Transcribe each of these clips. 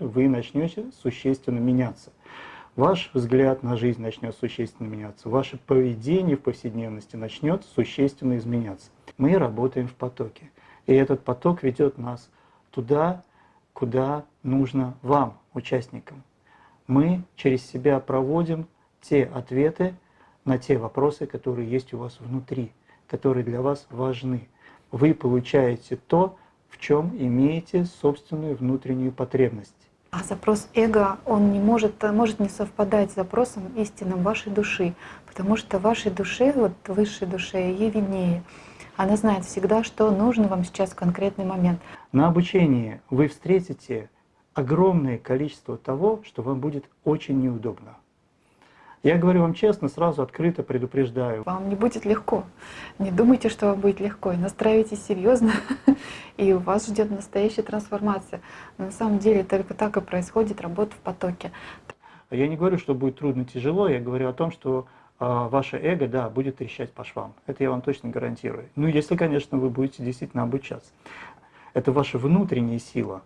вы начнете существенно меняться. Ваш взгляд на жизнь начнет существенно меняться, ваше поведение в повседневности начнет существенно изменяться. Мы работаем в потоке, и этот поток ведет нас туда, куда нужно вам, участникам. Мы через себя проводим те ответы на те вопросы, которые есть у вас внутри, которые для вас важны. Вы получаете то, в чем имеете собственную внутреннюю потребность. А запрос эго, он не может, может не совпадать с запросом истинным вашей души, потому что вашей душе, вот высшей душе, ей виднее. Она знает всегда, что нужно вам сейчас в конкретный момент. На обучении вы встретите огромное количество того, что вам будет очень неудобно. Я говорю вам честно, сразу открыто предупреждаю. Вам не будет легко. Не думайте, что вам будет легко. И настраивайтесь серьезно, и вас ждет настоящая трансформация. Но на самом деле только так и происходит работа в потоке. Я не говорю, что будет трудно, тяжело. Я говорю о том, что э, ваше эго, да, будет трещать по швам. Это я вам точно гарантирую. Ну, если, конечно, вы будете действительно обучаться. Это ваша внутренняя сила,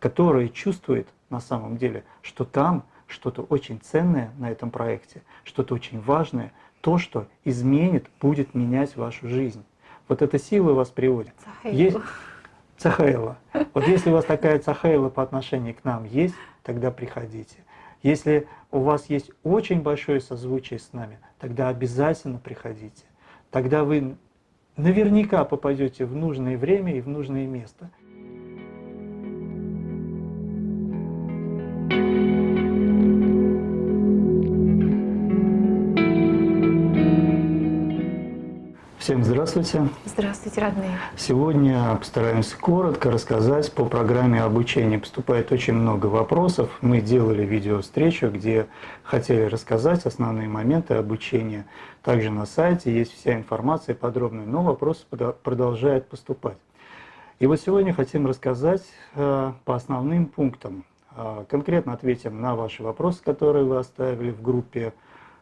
которая чувствует на самом деле, что там что-то очень ценное на этом проекте, что-то очень важное, то, что изменит, будет менять вашу жизнь. Вот эта сила вас приводит. Есть Цахаила. Вот если у вас такая цахаила по отношению к нам есть, тогда приходите. Если у вас есть очень большое созвучие с нами, тогда обязательно приходите. Тогда вы наверняка попадете в нужное время и в нужное место. Всем здравствуйте. Здравствуйте, родные. Сегодня постараемся коротко рассказать по программе обучения. Поступает очень много вопросов. Мы делали видео-встречу, где хотели рассказать основные моменты обучения. Также на сайте есть вся информация подробная, но вопросы продолжают поступать. И вот сегодня хотим рассказать э, по основным пунктам. Э, конкретно ответим на ваши вопросы, которые вы оставили в группе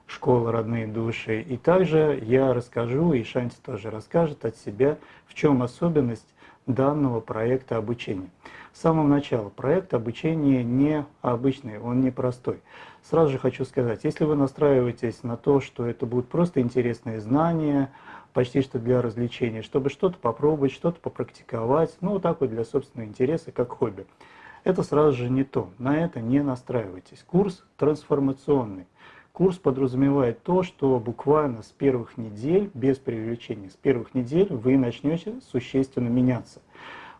школа «Родные души». И также я расскажу, и Шанти тоже расскажет от себя, в чем особенность данного проекта обучения. С самого начала проект обучения не обычный, он не простой. Сразу же хочу сказать, если вы настраиваетесь на то, что это будут просто интересные знания, почти что для развлечения, чтобы что-то попробовать, что-то попрактиковать, ну вот так вот для собственного интереса, как хобби. Это сразу же не то, на это не настраивайтесь. Курс трансформационный. Курс подразумевает то, что буквально с первых недель, без преувеличения, с первых недель вы начнете существенно меняться.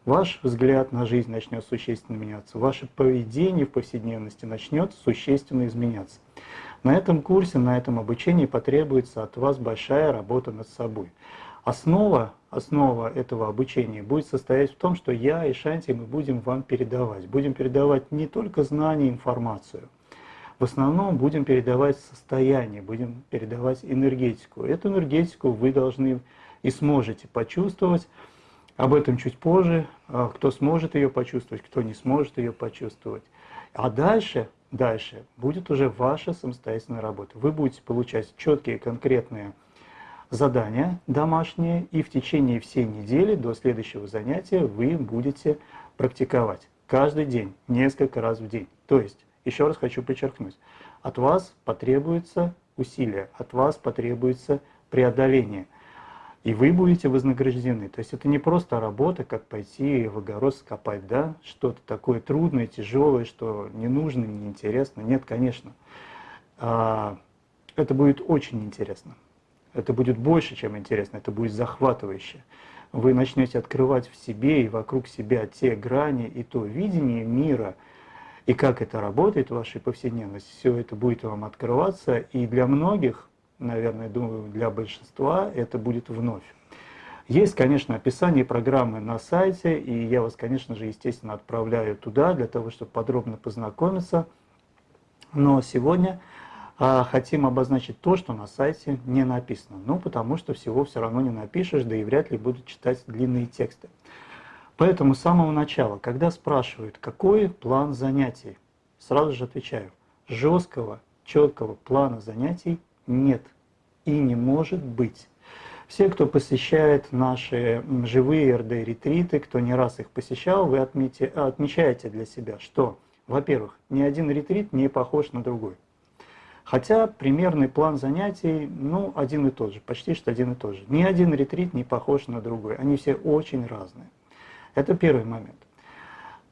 Ваш взгляд на жизнь начнет существенно меняться, ваше поведение в повседневности начнет существенно изменяться. На этом курсе, на этом обучении потребуется от вас большая работа над собой. Основа, основа этого обучения будет состоять в том, что я и Шанти мы будем вам передавать. Будем передавать не только знания, информацию, в основном будем передавать состояние, будем передавать энергетику. Эту энергетику вы должны и сможете почувствовать. Об этом чуть позже. А кто сможет ее почувствовать, кто не сможет ее почувствовать. А дальше, дальше будет уже ваша самостоятельная работа. Вы будете получать четкие, конкретные задания домашние, и в течение всей недели до следующего занятия вы будете практиковать каждый день, несколько раз в день. То есть еще раз хочу подчеркнуть, от вас потребуется усилие, от вас потребуется преодоление. И вы будете вознаграждены. То есть это не просто работа, как пойти в огород скопать, да, что-то такое трудное, тяжелое, что не нужно, не интересно. Нет, конечно. А, это будет очень интересно. Это будет больше, чем интересно, это будет захватывающе. Вы начнете открывать в себе и вокруг себя те грани и то видение мира – и как это работает в вашей повседневности, все это будет вам открываться, и для многих, наверное, думаю, для большинства это будет вновь. Есть, конечно, описание программы на сайте, и я вас, конечно же, естественно, отправляю туда, для того, чтобы подробно познакомиться. Но сегодня а, хотим обозначить то, что на сайте не написано. Ну, потому что всего все равно не напишешь, да и вряд ли будут читать длинные тексты. Поэтому с самого начала, когда спрашивают, какой план занятий, сразу же отвечаю, жесткого, четкого плана занятий нет и не может быть. Все, кто посещает наши живые РД-ретриты, кто не раз их посещал, вы отмете, отмечаете для себя, что Во-первых, ни один ретрит не похож на другой. Хотя примерный план занятий, ну, один и тот же, почти что один и тот же. Ни один ретрит не похож на другой, они все очень разные. Это первый момент.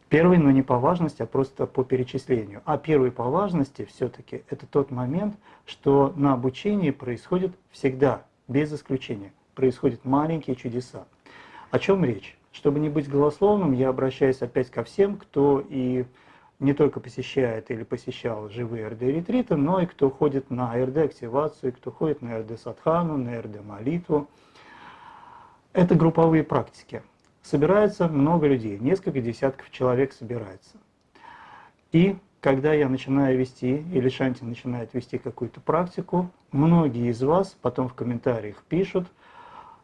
Первый, но не по важности, а просто по перечислению. А первый по важности все-таки это тот момент, что на обучении происходит всегда, без исключения, происходят маленькие чудеса. О чем речь? Чтобы не быть голословным, я обращаюсь опять ко всем, кто и не только посещает или посещал живые РД-ретриты, но и кто ходит на РД-активацию, кто ходит на РД-садхану, на РД-молитву. Это групповые практики собирается много людей, несколько десятков человек собирается. И когда я начинаю вести, или Шанти начинает вести какую-то практику, многие из вас потом в комментариях пишут,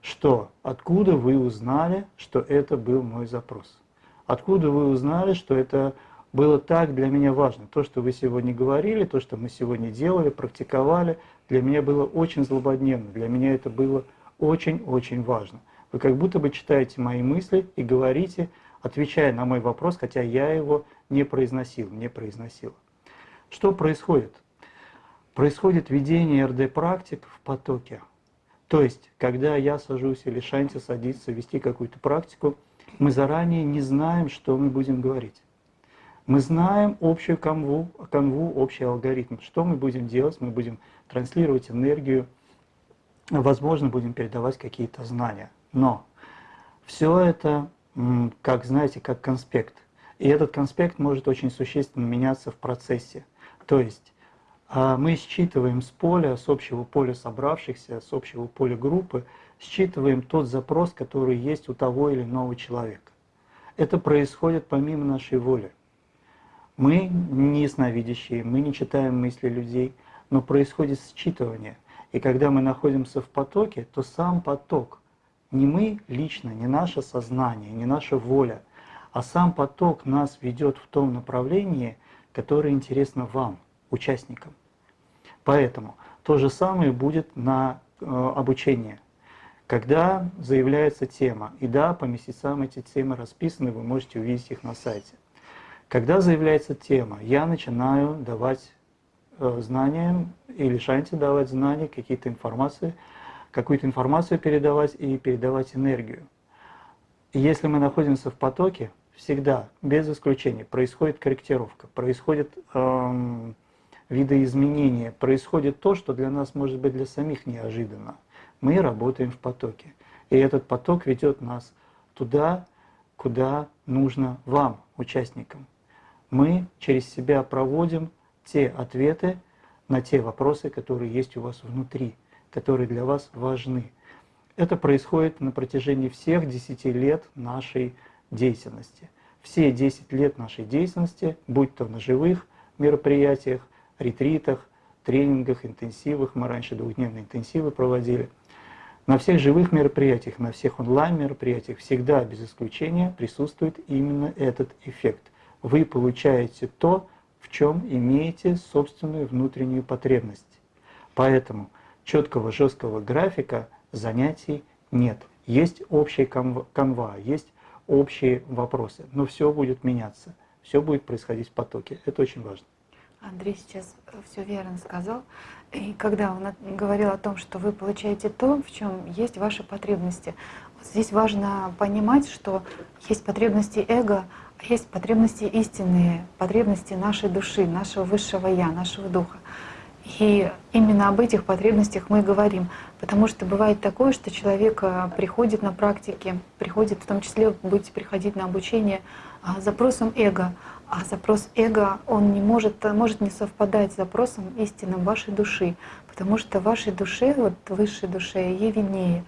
что откуда вы узнали, что это был мой запрос. Откуда вы узнали, что это было так для меня важно. То, что вы сегодня говорили, то, что мы сегодня делали, практиковали, для меня было очень злободневно, для меня это было очень-очень важно. Вы как будто бы читаете мои мысли и говорите, отвечая на мой вопрос, хотя я его не произносил, не произносил. Что происходит? Происходит ведение РД-практик в потоке. То есть, когда я сажусь или Шанти садится вести какую-то практику, мы заранее не знаем, что мы будем говорить. Мы знаем общую канву, канву, общий алгоритм. Что мы будем делать? Мы будем транслировать энергию, возможно, будем передавать какие-то знания. Но все это, как знаете, как конспект. И этот конспект может очень существенно меняться в процессе. То есть а, мы считываем с поля, с общего поля собравшихся, с общего поля группы, считываем тот запрос, который есть у того или иного человека. Это происходит помимо нашей воли. Мы не ясновидящие, мы не читаем мысли людей, но происходит считывание. И когда мы находимся в потоке, то сам поток не мы лично, не наше сознание, не наша воля, а сам поток нас ведет в том направлении, которое интересно вам, участникам. Поэтому то же самое будет на э, обучение. Когда заявляется тема, и да, по месяцам эти темы расписаны, вы можете увидеть их на сайте. Когда заявляется тема, я начинаю давать э, знания или шанти давать знания, какие-то информации, какую-то информацию передавать и передавать энергию. Если мы находимся в потоке, всегда, без исключения, происходит корректировка, происходит эм, видоизменение, происходит то, что для нас может быть для самих неожиданно. Мы работаем в потоке. И этот поток ведет нас туда, куда нужно вам, участникам. Мы через себя проводим те ответы на те вопросы, которые есть у вас внутри которые для вас важны. Это происходит на протяжении всех 10 лет нашей деятельности. Все 10 лет нашей деятельности, будь то на живых мероприятиях, ретритах, тренингах, интенсивах, мы раньше двухдневные интенсивы проводили, на всех живых мероприятиях, на всех онлайн-мероприятиях всегда без исключения присутствует именно этот эффект. Вы получаете то, в чем имеете собственную внутреннюю потребность. Поэтому четкого жесткого графика занятий нет. Есть общая канва, есть общие вопросы, но все будет меняться, все будет происходить в потоке. Это очень важно. Андрей сейчас все верно сказал. И когда он говорил о том, что вы получаете то, в чем есть ваши потребности, вот здесь важно понимать, что есть потребности эго, а есть потребности истинные, потребности нашей души, нашего высшего Я, нашего Духа. И именно об этих потребностях мы говорим. Потому что бывает такое, что человек э, приходит на практике, приходит, в том числе будете приходить на обучение а, с запросом эго. А запрос эго, он не может, может не совпадать с запросом истинным вашей души. Потому что вашей душе, вот высшей душе, ей виднее.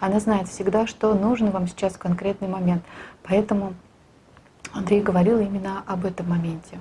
Она знает всегда, что нужно вам сейчас в конкретный момент. Поэтому Андрей говорил именно об этом моменте.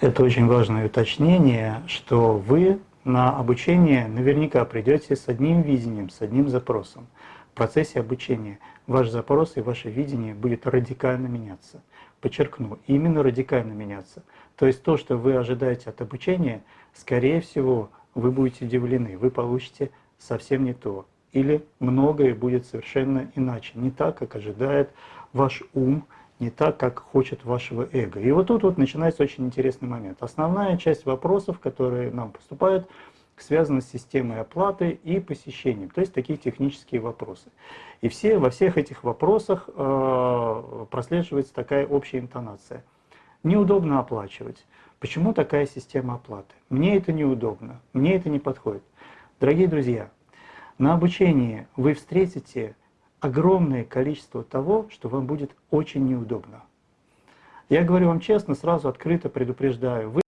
Это очень важное уточнение, что вы на обучение наверняка придете с одним видением, с одним запросом. В процессе обучения ваш запрос и ваше видение будет радикально меняться. Подчеркну, именно радикально меняться. То есть то, что вы ожидаете от обучения, скорее всего, вы будете удивлены, вы получите совсем не то. Или многое будет совершенно иначе, не так, как ожидает ваш ум, не так, как хочет вашего эго. И вот тут вот начинается очень интересный момент. Основная часть вопросов, которые нам поступают, связана с системой оплаты и посещением, то есть такие технические вопросы. И все, во всех этих вопросах э, прослеживается такая общая интонация. Неудобно оплачивать. Почему такая система оплаты? Мне это неудобно, мне это не подходит. Дорогие друзья, на обучении вы встретите огромное количество того, что вам будет очень неудобно. Я говорю вам честно, сразу открыто предупреждаю, вы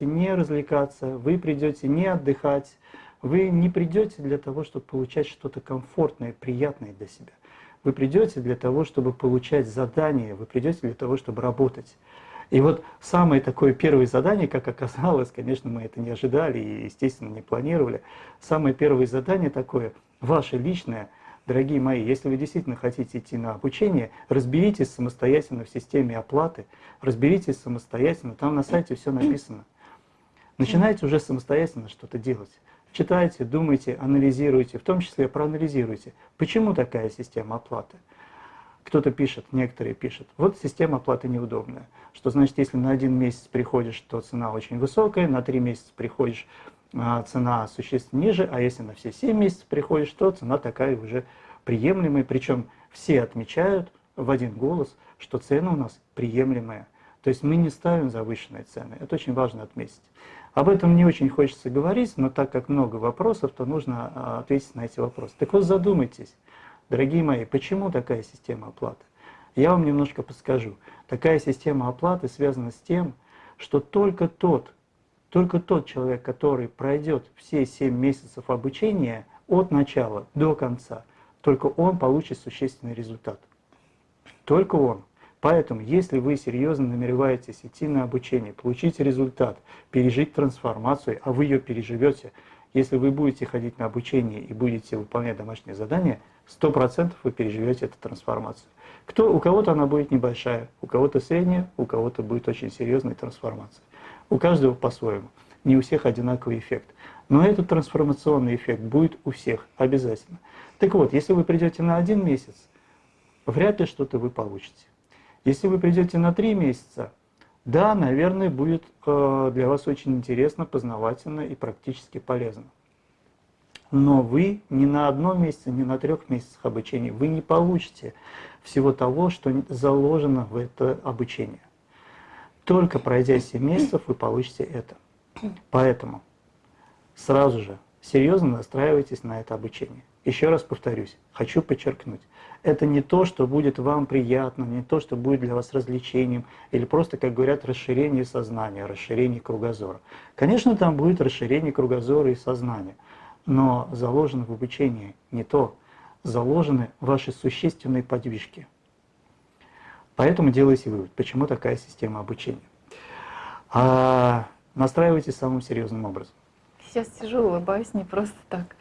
не развлекаться, вы придете не отдыхать, вы не придете для того, чтобы получать что-то комфортное, приятное для себя. Вы придете для того, чтобы получать задания, вы придете для того, чтобы работать. И вот самое такое первое задание, как оказалось, конечно, мы это не ожидали и, естественно, не планировали. Самое первое задание такое, ваше личное, дорогие мои, если вы действительно хотите идти на обучение, разберитесь самостоятельно в системе оплаты, разберитесь самостоятельно, там на сайте все написано. Начинайте уже самостоятельно что-то делать. Читайте, думайте, анализируйте, в том числе проанализируйте, почему такая система оплаты. Кто-то пишет, некоторые пишут, вот система оплаты неудобная. Что значит, если на один месяц приходишь, то цена очень высокая, на три месяца приходишь, цена существенно ниже, а если на все семь месяцев приходишь, то цена такая уже приемлемая. Причем все отмечают в один голос, что цена у нас приемлемая. То есть мы не ставим завышенные цены. Это очень важно отметить. Об этом не очень хочется говорить, но так как много вопросов, то нужно а, ответить на эти вопросы. Так вот задумайтесь, дорогие мои, почему такая система оплаты? Я вам немножко подскажу. Такая система оплаты связана с тем, что только тот, только тот человек, который пройдет все 7 месяцев обучения от начала до конца, только он получит существенный результат. Только он. Поэтому, если вы серьезно намереваетесь идти на обучение, получить результат, пережить трансформацию, а вы ее переживете, если вы будете ходить на обучение и будете выполнять домашние задания, 100% вы переживете эту трансформацию. Кто, у кого-то она будет небольшая, у кого-то средняя, у кого-то будет очень серьезная трансформация. У каждого по-своему. Не у всех одинаковый эффект. Но этот трансформационный эффект будет у всех обязательно. Так вот, если вы придете на один месяц, вряд ли что-то вы получите. Если вы придете на три месяца, да, наверное, будет э, для вас очень интересно, познавательно и практически полезно. Но вы ни на одном месяце, ни на трех месяцах обучения, вы не получите всего того, что заложено в это обучение. Только пройдя 7 месяцев, вы получите это. Поэтому сразу же серьезно настраивайтесь на это обучение. Еще раз повторюсь, хочу подчеркнуть, это не то, что будет вам приятно, не то, что будет для вас развлечением, или просто, как говорят, расширение сознания, расширение кругозора. Конечно, там будет расширение кругозора и сознания, но заложено в обучении не то, заложены ваши существенные подвижки. Поэтому делайте вывод, почему такая система обучения. А настраивайтесь самым серьезным образом сейчас сижу, улыбаюсь не просто так.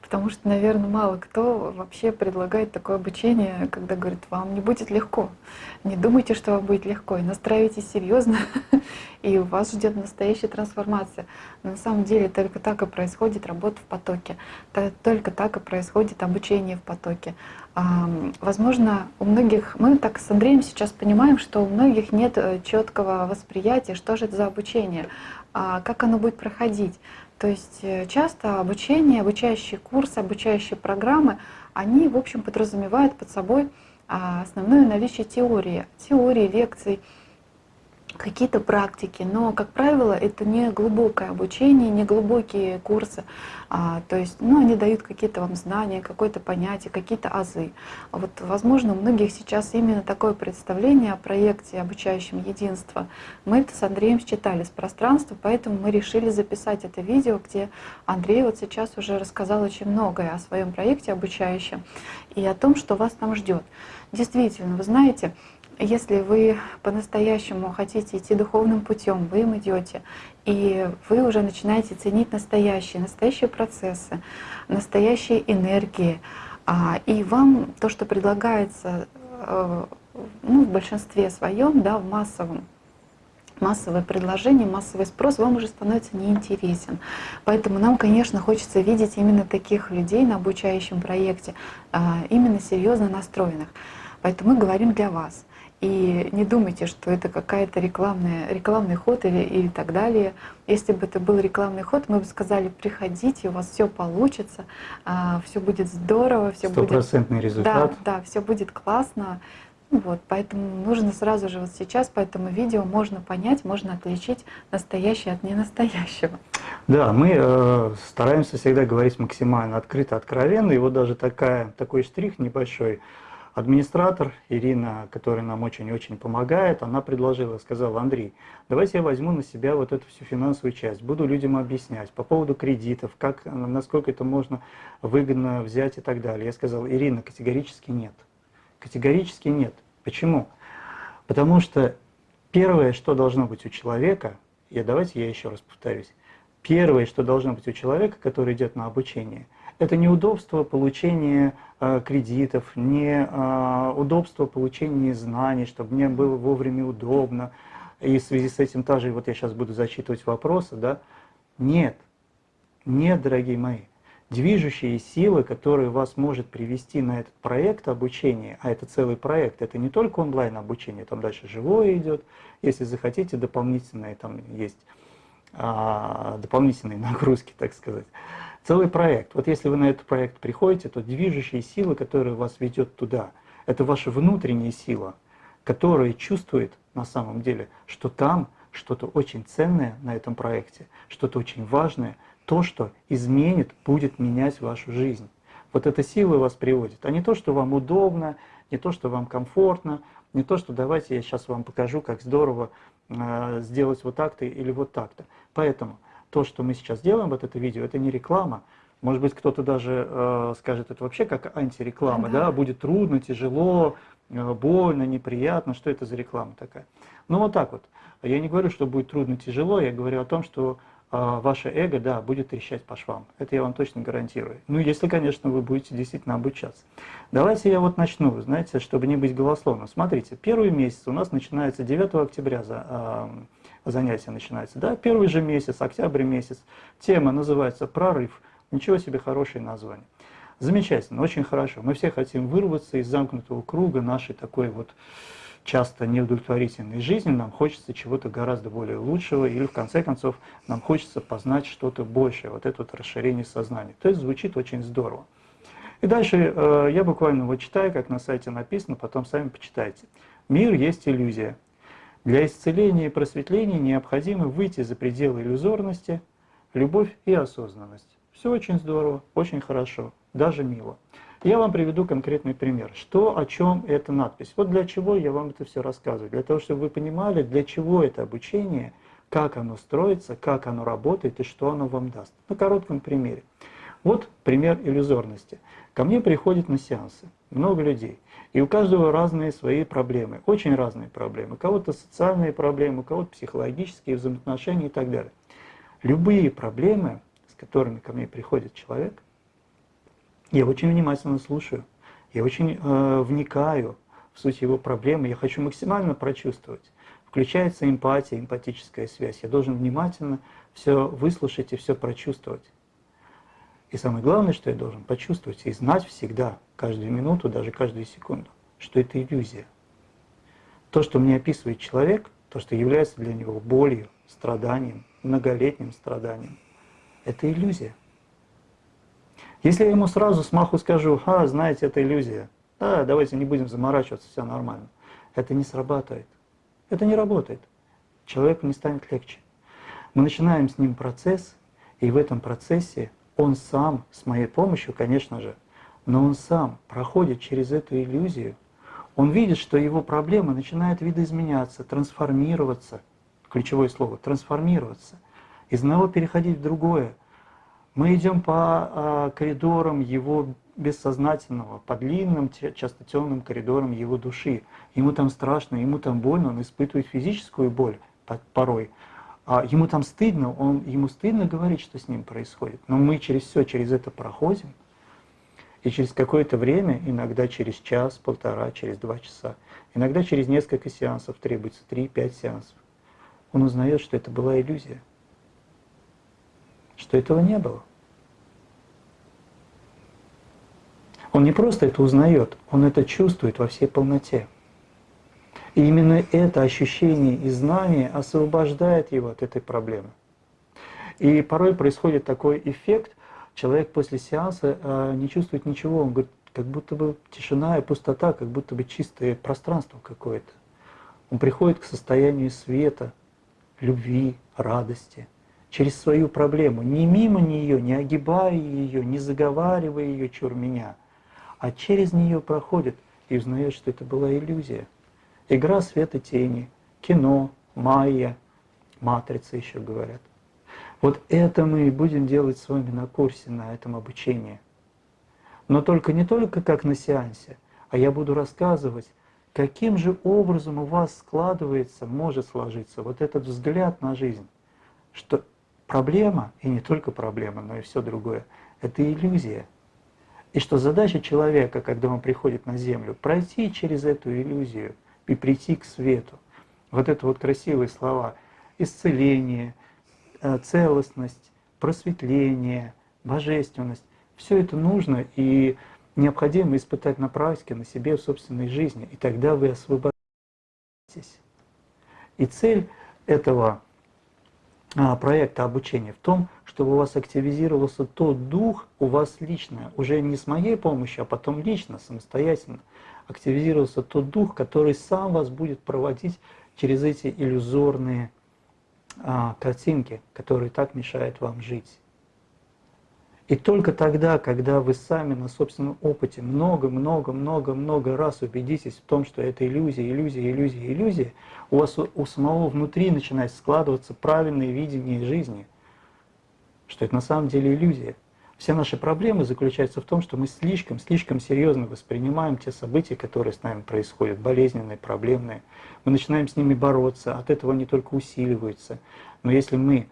Потому что, наверное, мало кто вообще предлагает такое обучение, когда говорит, вам не будет легко. Не думайте, что вам будет легко. И настраивайтесь серьезно, и вас ждет настоящая трансформация. Но на самом деле только так и происходит работа в потоке. Только так и происходит обучение в потоке. Возможно, у многих, мы так с Андреем сейчас понимаем, что у многих нет э, четкого восприятия, что же это за обучение, а как оно будет проходить. То есть э, часто обучение, обучающие курсы, обучающие программы, они, в общем, подразумевают под собой а, основное наличие теории, теории, лекций, какие-то практики, но, как правило, это не глубокое обучение, не глубокие курсы. А, то есть, ну, они дают какие-то вам знания, какое-то понятие, какие-то азы. Вот, возможно, у многих сейчас именно такое представление о проекте обучающем единство. Мы это с Андреем считали с пространства, поэтому мы решили записать это видео, где Андрей вот сейчас уже рассказал очень многое о своем проекте обучающем и о том, что вас там ждет. Действительно, вы знаете, если вы по-настоящему хотите идти духовным путем, вы им идете, и вы уже начинаете ценить настоящие, настоящие процессы, настоящие энергии, а, и вам то, что предлагается э, ну, в большинстве своем, да, в массовом, массовое предложение, массовый спрос вам уже становится неинтересен. Поэтому нам, конечно, хочется видеть именно таких людей на обучающем проекте, а, именно серьезно настроенных. Поэтому мы говорим для вас. И не думайте, что это какая-то рекламная, рекламный ход или, или так далее. Если бы это был рекламный ход, мы бы сказали, приходите, у вас все получится, а, все будет здорово, все будет... Стопроцентный результат. Да, да, все будет классно. Ну вот, поэтому нужно сразу же вот сейчас по этому видео можно понять, можно отличить настоящее от ненастоящего. Да, мы э, стараемся всегда говорить максимально открыто, откровенно. И вот даже такая, такой штрих небольшой. Администратор Ирина, которая нам очень-очень помогает, она предложила, сказала, Андрей, давайте я возьму на себя вот эту всю финансовую часть, буду людям объяснять по поводу кредитов, как, насколько это можно выгодно взять и так далее. Я сказал, Ирина, категорически нет. Категорически нет. Почему? Потому что первое, что должно быть у человека, и давайте я еще раз повторюсь, первое, что должно быть у человека, который идет на обучение, это не удобство получения э, кредитов, не э, удобство получения знаний, чтобы мне было вовремя удобно. И в связи с этим также, вот я сейчас буду зачитывать вопросы, да? Нет, нет, дорогие мои движущие силы, которые вас может привести на этот проект обучения, а это целый проект, это не только онлайн обучение, там дальше живое идет, если захотите, дополнительные там есть а, дополнительные нагрузки, так сказать. Целый проект. Вот если вы на этот проект приходите, то движущие силы, которые вас ведет туда, это ваша внутренняя сила, которая чувствует на самом деле, что там что-то очень ценное на этом проекте, что-то очень важное, то, что изменит, будет менять вашу жизнь. Вот эта сила вас приводит, а не то, что вам удобно, не то, что вам комфортно, не то, что давайте я сейчас вам покажу, как здорово э, сделать вот так-то или вот так-то. Поэтому то, что мы сейчас делаем, вот это видео, это не реклама. Может быть, кто-то даже э, скажет, это вообще как антиреклама, да. да, будет трудно, тяжело, э, больно, неприятно, что это за реклама такая. Ну вот так вот. Я не говорю, что будет трудно, тяжело, я говорю о том, что а, ваше эго, да, будет трещать по швам. Это я вам точно гарантирую. Ну, если, конечно, вы будете действительно обучаться. Давайте я вот начну, знаете, чтобы не быть голословным. Смотрите, первый месяц у нас начинается 9 октября за, э, занятие начинается, да, первый же месяц, октябрь месяц. Тема называется «Прорыв». Ничего себе хорошее название. Замечательно, очень хорошо. Мы все хотим вырваться из замкнутого круга нашей такой вот часто неудовлетворительной жизни, нам хочется чего-то гораздо более лучшего, или в конце концов нам хочется познать что-то большее, вот это вот расширение сознания. То есть звучит очень здорово. И дальше э, я буквально вот читаю, как на сайте написано, потом сами почитайте. Мир есть иллюзия. Для исцеления и просветления необходимо выйти за пределы иллюзорности, любовь и осознанность. Все очень здорово, очень хорошо, даже мило. Я вам приведу конкретный пример. Что, о чем эта надпись? Вот для чего я вам это все рассказываю. Для того, чтобы вы понимали, для чего это обучение, как оно строится, как оно работает и что оно вам даст. На коротком примере. Вот пример иллюзорности. Ко мне приходят на сеансы много людей. И у каждого разные свои проблемы, очень разные проблемы. У кого-то социальные проблемы, у кого-то психологические взаимоотношения и так далее. Любые проблемы, с которыми ко мне приходит человек, я очень внимательно слушаю, я очень э, вникаю в суть его проблемы, я хочу максимально прочувствовать. Включается эмпатия, эмпатическая связь. Я должен внимательно все выслушать и все прочувствовать. И самое главное, что я должен почувствовать и знать всегда, каждую минуту, даже каждую секунду, что это иллюзия. То, что мне описывает человек, то, что является для него болью, страданием, многолетним страданием, это иллюзия. Если я ему сразу смаху скажу, а, знаете, это иллюзия, да, давайте не будем заморачиваться, все нормально, это не срабатывает. Это не работает. Человеку не станет легче. Мы начинаем с ним процесс, и в этом процессе он сам, с моей помощью, конечно же, но он сам проходит через эту иллюзию, он видит, что его проблема начинает видоизменяться, трансформироваться, ключевое слово, трансформироваться, из одного переходить в другое, мы идем по а, коридорам его бессознательного, по длинным, часто темным коридорам его души. Ему там страшно, ему там больно, он испытывает физическую боль порой. А ему там стыдно, он, ему стыдно говорить, что с ним происходит. Но мы через все, через это проходим. И через какое-то время, иногда через час, полтора, через два часа, иногда через несколько сеансов, требуется три-пять сеансов, он узнает, что это была иллюзия что этого не было. Он не просто это узнает, он это чувствует во всей полноте. И именно это ощущение и знание освобождает его от этой проблемы. И порой происходит такой эффект, человек после сеанса э, не чувствует ничего, он говорит, как будто бы тишина и пустота, как будто бы чистое пространство какое-то. Он приходит к состоянию света, любви, радости, через свою проблему, не мимо нее, не огибая ее, не заговаривая ее чур меня, а через нее проходит и узнает, что это была иллюзия. Игра света тени, кино, майя, матрица еще говорят. Вот это мы и будем делать с вами на курсе, на этом обучении. Но только не только как на сеансе, а я буду рассказывать, каким же образом у вас складывается, может сложиться вот этот взгляд на жизнь, что проблема, и не только проблема, но и все другое, это иллюзия. И что задача человека, когда он приходит на Землю, пройти через эту иллюзию и прийти к свету. Вот это вот красивые слова. Исцеление, э, целостность, просветление, божественность. Все это нужно и необходимо испытать на практике, на себе, в собственной жизни. И тогда вы освободитесь. И цель этого а, проекта обучения в том, чтобы у вас активизировался тот дух у вас лично, уже не с моей помощью, а потом лично, самостоятельно, активизировался тот дух, который сам вас будет проводить через эти иллюзорные а, картинки, которые так мешают вам жить. И только тогда, когда вы сами на собственном опыте много-много-много-много раз убедитесь в том, что это иллюзия, иллюзия, иллюзия, иллюзия, у вас у самого внутри начинает складываться правильное видение жизни, что это на самом деле иллюзия. Все наши проблемы заключаются в том, что мы слишком, слишком серьезно воспринимаем те события, которые с нами происходят, болезненные, проблемные. Мы начинаем с ними бороться, от этого они только усиливаются. Но если мы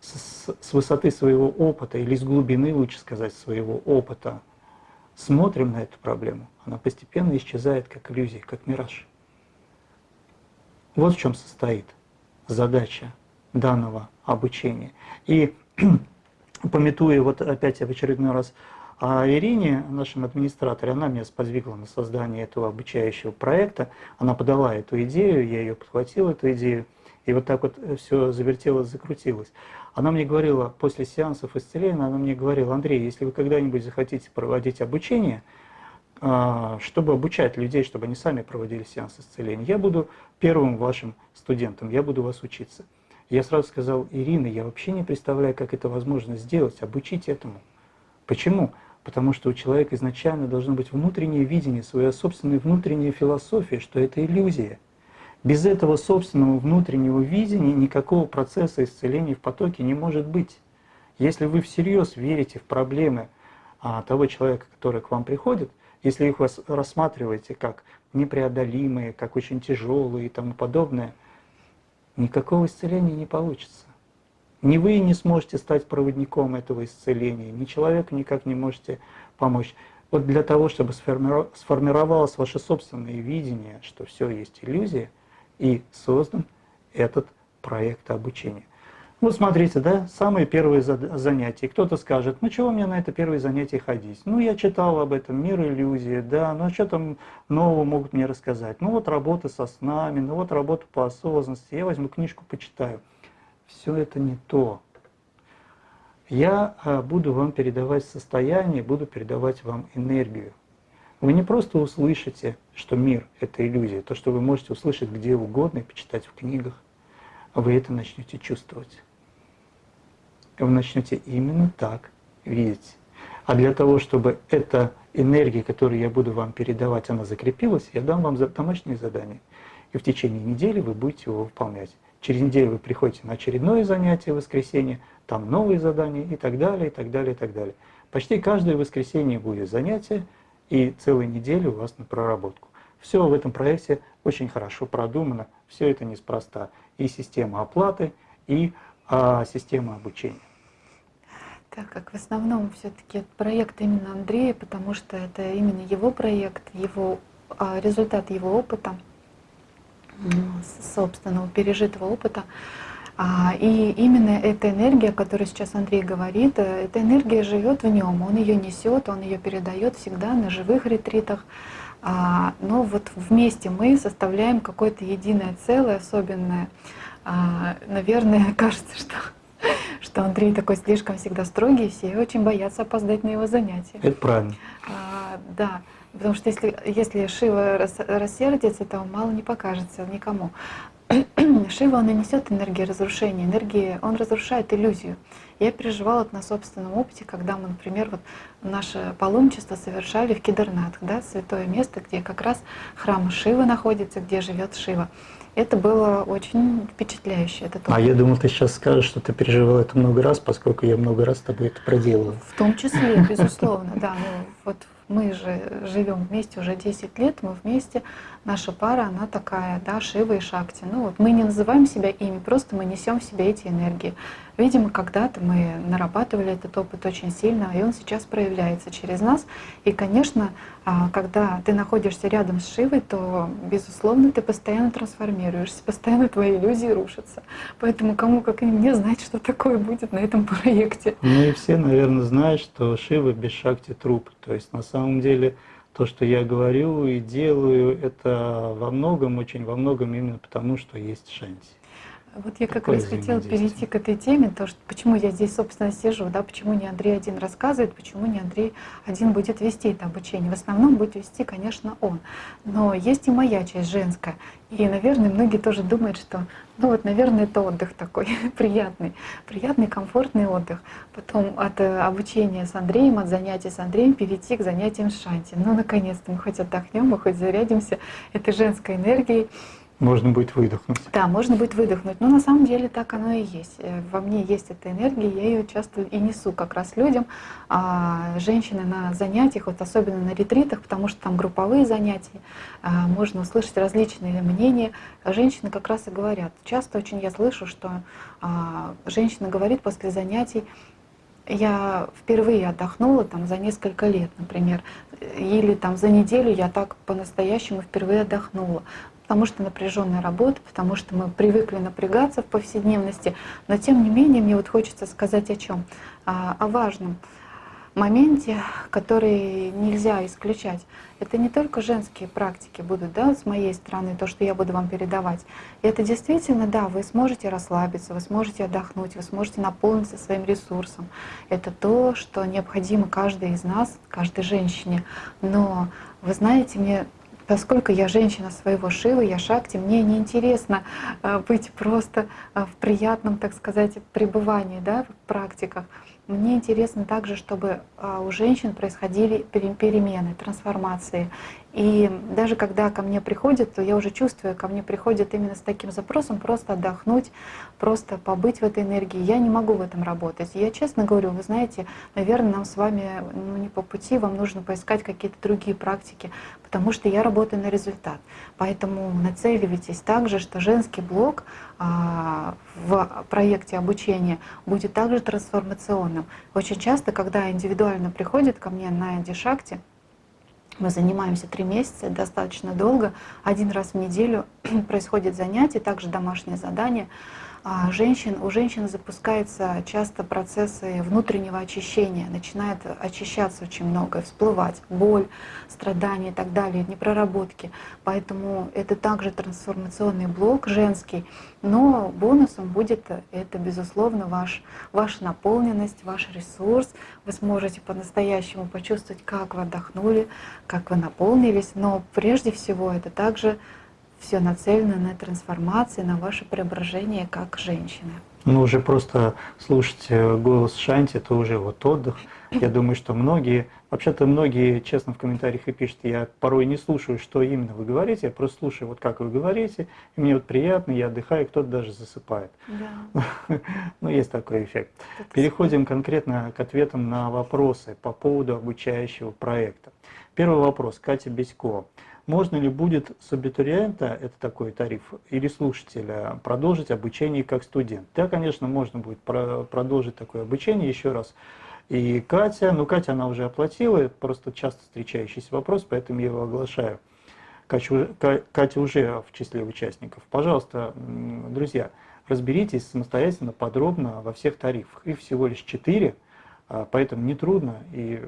с, с высоты своего опыта, или с глубины, лучше сказать, своего опыта, смотрим на эту проблему, она постепенно исчезает как иллюзия, как мираж. Вот в чем состоит задача данного обучения. И пометуя вот опять в очередной раз о Ирине, нашем администраторе, она меня сподвигла на создание этого обучающего проекта, она подала эту идею, я ее подхватил, эту идею, и вот так вот все завертелось, закрутилось. Она мне говорила, после сеансов исцеления, она мне говорила, Андрей, если вы когда-нибудь захотите проводить обучение, а, чтобы обучать людей, чтобы они сами проводили сеанс исцеления, я буду первым вашим студентом, я буду вас учиться. Я сразу сказал, Ирина, я вообще не представляю, как это возможно сделать, обучить этому. Почему? Потому что у человека изначально должно быть внутреннее видение, своя собственная внутренняя философия, что это иллюзия – без этого собственного внутреннего видения никакого процесса исцеления в потоке не может быть. Если вы всерьез верите в проблемы а, того человека, который к вам приходит, если их рассматриваете как непреодолимые, как очень тяжелые и тому подобное, никакого исцеления не получится. Ни вы не сможете стать проводником этого исцеления, ни человеку никак не можете помочь. Вот для того, чтобы сформировалось ваше собственное видение, что все есть иллюзия – и создан этот проект обучения. Вот смотрите, да, самые первые занятия. Кто-то скажет, ну чего мне на это первое занятие ходить? Ну я читал об этом, мир иллюзии, да, ну что там нового могут мне рассказать? Ну вот работа со снами, ну вот работа по осознанности, я возьму книжку, почитаю. Все это не то. Я а, буду вам передавать состояние, буду передавать вам энергию. Вы не просто услышите, что мир – это иллюзия, то, что вы можете услышать где угодно и почитать в книгах, а вы это начнете чувствовать. Вы начнете именно так видеть. А для того, чтобы эта энергия, которую я буду вам передавать, она закрепилась, я дам вам домашнее задание. И в течение недели вы будете его выполнять. Через неделю вы приходите на очередное занятие в воскресенье, там новые задания и так далее, и так далее, и так далее. Почти каждое воскресенье будет занятие – и целую неделю у вас на проработку. Все в этом проекте очень хорошо продумано, все это неспроста. И система оплаты, и а, система обучения. Так как в основном все-таки проект именно Андрея, потому что это именно его проект, его а, результат его опыта, собственного пережитого опыта. А, и именно эта энергия, о которой сейчас Андрей говорит, э, эта энергия живет в нем, он ее несет, он ее передает всегда на живых ретритах. А, но вот вместе мы составляем какое-то единое целое, особенное. Наверное, кажется, что что Андрей такой слишком всегда строгий, все очень боятся опоздать на его занятия. Это правильно. А, да, потому что если, если Шива рас, рассердится, то мало не покажется никому. Шива, он и несет энергию разрушения, энергии, он разрушает иллюзию. Я переживала это на собственном опыте, когда мы, например, вот наше паломничество совершали в Кедарнатх, да, святое место, где как раз храм Шивы находится, где живет Шива. Это было очень впечатляюще. Этот А я думал, ты сейчас скажешь, что ты переживала это много раз, поскольку я много раз с тобой это проделала. В том числе, безусловно, да. Ну, вот мы же живем вместе уже 10 лет, мы вместе, наша пара, она такая, да, Шива и Шакти. Ну вот мы не называем себя ими, просто мы несем в себе эти энергии. Видимо, когда-то мы нарабатывали этот опыт очень сильно, и он сейчас проявляется через нас. И, конечно, а, когда ты находишься рядом с Шивой, то, безусловно, ты постоянно трансформируешься, постоянно твои иллюзии рушатся. Поэтому кому, как и мне, знать, что такое будет на этом проекте. Ну и все, наверное, знают, что Шива без Шакти труп. То есть на самом деле то, что я говорю и делаю, это во многом, очень во многом именно потому, что есть Шанти. Вот я как раз хотела перейти к этой теме, то, что почему я здесь, собственно, сижу, да, почему не Андрей один рассказывает, почему не Андрей один будет вести это обучение. В основном будет вести, конечно, он. Но есть и моя часть женская. И, наверное, многие тоже думают, что, ну вот, наверное, это отдых такой приятный, приятный, комфортный отдых. Потом от э, обучения с Андреем, от занятий с Андреем перейти к занятиям с Шанти. Ну, наконец-то мы хоть отдохнем, мы хоть зарядимся этой женской энергией. Можно будет выдохнуть. Да, можно будет выдохнуть. Но на самом деле так оно и есть. Э, во мне есть эта энергия, я ее часто и несу как раз людям. А женщины на занятиях, вот особенно на ретритах, потому что там групповые занятия, а, можно услышать различные мнения. Женщины как раз и говорят. Часто очень я слышу, что а, женщина говорит после занятий, я впервые отдохнула там за несколько лет, например, или там за неделю я так по-настоящему впервые отдохнула потому что напряженная работа, потому что мы привыкли напрягаться в повседневности. Но тем не менее, мне вот хочется сказать о чем? О важном моменте, который нельзя исключать. Это не только женские практики будут, да, с моей стороны, то, что я буду вам передавать. И это действительно, да, вы сможете расслабиться, вы сможете отдохнуть, вы сможете наполниться своим ресурсом. Это то, что необходимо каждой из нас, каждой женщине. Но вы знаете, мне Поскольку я женщина своего шива, я шакти, мне неинтересно э, быть просто э, в приятном, так сказать, пребывании да, в практиках. Мне интересно также, чтобы а, у женщин происходили перемены, трансформации. И даже когда ко мне приходят, то я уже чувствую, ко мне приходят именно с таким запросом просто отдохнуть, просто побыть в этой энергии. Я не могу в этом работать. Я честно говорю, вы знаете, наверное, нам с вами ну, не по пути, вам нужно поискать какие-то другие практики, потому что я работаю на результат. Поэтому нацеливайтесь также, что женский блок а, в проекте обучения будет также трансформационным. Очень часто, когда индивидуально приходит ко мне на Дишакте, мы занимаемся три месяца, достаточно долго. Один раз в неделю происходит занятие, также домашнее задание. А женщин, у женщин запускаются часто процессы внутреннего очищения, начинает очищаться очень много, всплывать боль, страдания и так далее, непроработки. Поэтому это также трансформационный блок женский, но бонусом будет это, безусловно, ваш, ваша наполненность, ваш ресурс. Вы сможете по-настоящему почувствовать, как вы отдохнули, как вы наполнились, но прежде всего это также все нацелено на трансформацию, на ваше преображение как женщины. Ну, уже просто слушать э, голос Шанти, это уже вот отдых. Я думаю, что многие, вообще-то многие, честно, в комментариях и пишут, я порой не слушаю, что именно вы говорите, я просто слушаю, вот как вы говорите, и мне вот приятно, я отдыхаю, кто-то даже засыпает. Да. Ну, есть такой эффект. Переходим конкретно к ответам на вопросы по поводу обучающего проекта. Первый вопрос. Катя Бесько. Можно ли будет с абитуриента, это такой тариф, или слушателя, продолжить обучение как студент? Да, конечно, можно будет продолжить такое обучение еще раз. И Катя, ну Катя она уже оплатила, просто часто встречающийся вопрос, поэтому я его оглашаю. Катя, уже в числе участников. Пожалуйста, друзья, разберитесь самостоятельно, подробно во всех тарифах. Их всего лишь четыре. А, поэтому не трудно, и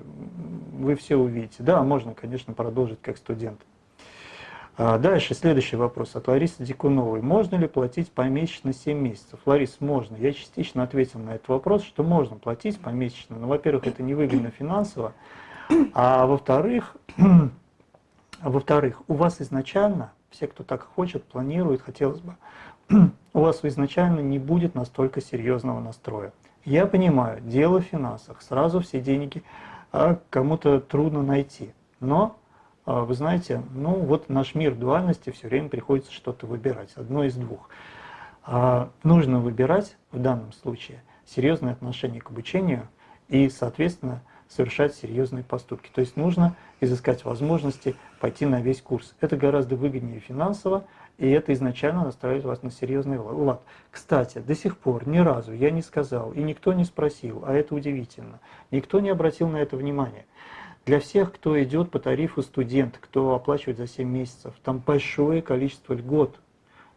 вы все увидите. Да, можно, конечно, продолжить как студент. А, дальше, следующий вопрос от Ларисы Дикуновой. Можно ли платить помесячно 7 месяцев? Ларис, можно. Я частично ответил на этот вопрос, что можно платить помесячно. Но, во-первых, это невыгодно финансово. А во-вторых, во-вторых, у вас изначально, все, кто так хочет, планирует, хотелось бы, у вас изначально не будет настолько серьезного настроя. Я понимаю, дело в финансах, сразу все деньги а кому-то трудно найти. Но, вы знаете, ну вот наш мир дуальности все время приходится что-то выбирать, одно из двух. А, нужно выбирать в данном случае серьезное отношение к обучению и, соответственно, совершать серьезные поступки. То есть нужно изыскать возможности пойти на весь курс. Это гораздо выгоднее финансово, и это изначально настраивает вас на серьезный лад. Кстати, до сих пор ни разу я не сказал, и никто не спросил, а это удивительно, никто не обратил на это внимание. Для всех, кто идет по тарифу студент, кто оплачивает за 7 месяцев, там большое количество льгот.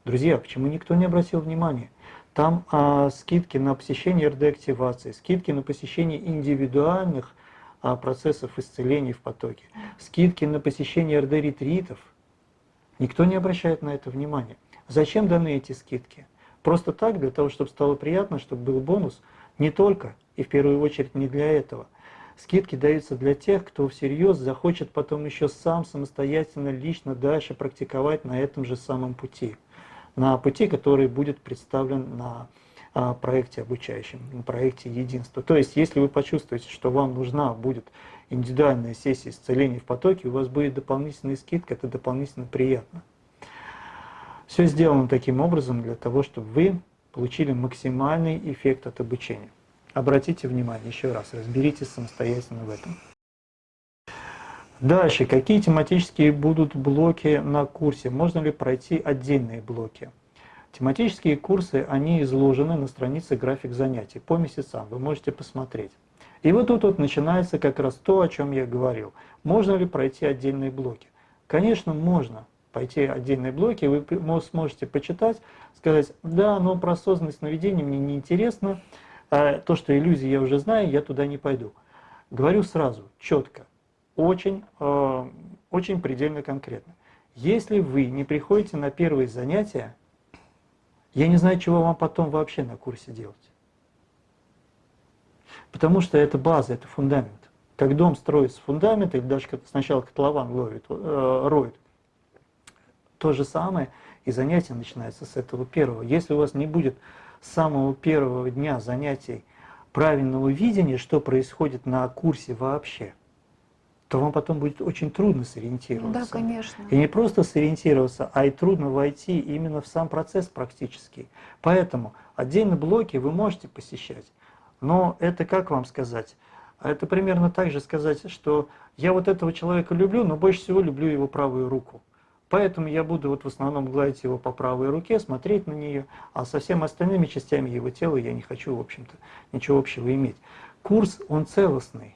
Друзья, почему никто не обратил внимания? Там а, скидки на посещение РД-активации, скидки на посещение индивидуальных а, процессов исцеления в потоке, скидки на посещение РД-ретритов – Никто не обращает на это внимания. Зачем даны эти скидки? Просто так, для того, чтобы стало приятно, чтобы был бонус? Не только, и в первую очередь не для этого. Скидки даются для тех, кто всерьез захочет потом еще сам самостоятельно, лично дальше практиковать на этом же самом пути. На пути, который будет представлен на а, проекте обучающем, на проекте единства. То есть, если вы почувствуете, что вам нужна будет индивидуальная сессия исцеления в потоке, у вас будет дополнительная скидка, это дополнительно приятно. Все сделано таким образом для того, чтобы вы получили максимальный эффект от обучения. Обратите внимание еще раз, разберитесь самостоятельно в этом. Дальше, какие тематические будут блоки на курсе? Можно ли пройти отдельные блоки? Тематические курсы, они изложены на странице график занятий по месяцам, вы можете посмотреть. И вот тут вот начинается как раз то, о чем я говорил. Можно ли пройти отдельные блоки? Конечно, можно пойти отдельные блоки, вы сможете почитать, сказать, да, но про осознанность сновидения мне не интересно, а то, что иллюзии я уже знаю, я туда не пойду. Говорю сразу, четко, очень, э, очень предельно конкретно. Если вы не приходите на первые занятия, я не знаю, чего вам потом вообще на курсе делать. Потому что это база, это фундамент. Как дом строится с фундамента, или даже сначала котлован ловит, э, роет, то же самое и занятие начинается с этого первого. Если у вас не будет с самого первого дня занятий правильного видения, что происходит на курсе вообще, то вам потом будет очень трудно сориентироваться. Да, конечно. И не просто сориентироваться, а и трудно войти именно в сам процесс практически. Поэтому отдельно блоки вы можете посещать. Но это как вам сказать? Это примерно так же сказать, что я вот этого человека люблю, но больше всего люблю его правую руку. Поэтому я буду вот в основном гладить его по правой руке, смотреть на нее, а со всеми остальными частями его тела я не хочу, в общем-то, ничего общего иметь. Курс, он целостный.